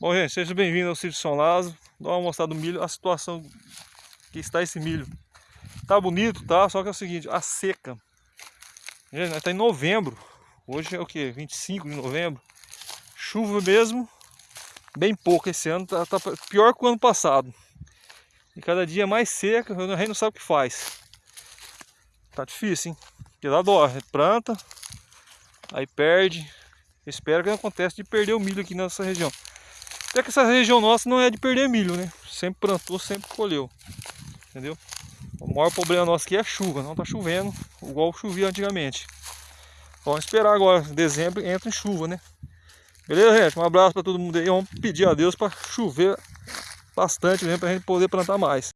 Bom, gente, seja bem-vindo ao sítio São Lázaro. Dá uma mostrada do milho, a situação que está esse milho. Tá bonito, tá? Só que é o seguinte, a seca. Gente, nós tá em novembro. Hoje é o que? 25 de novembro. Chuva mesmo, bem pouco esse ano, tá, tá pior que o ano passado. E cada dia mais seca, a gente não sabe o que faz. Tá difícil, hein? Porque dá dó, planta, aí perde. espero que não aconteça de perder o milho aqui nessa região. Até que essa região nossa não é de perder milho, né? Sempre plantou, sempre colheu. Entendeu? O maior problema nosso aqui é a chuva, não tá chovendo igual chovia antigamente. Vamos esperar agora, dezembro entra em chuva, né? Beleza, gente? Um abraço para todo mundo aí. Vamos pedir a Deus para chover bastante mesmo para a gente poder plantar mais.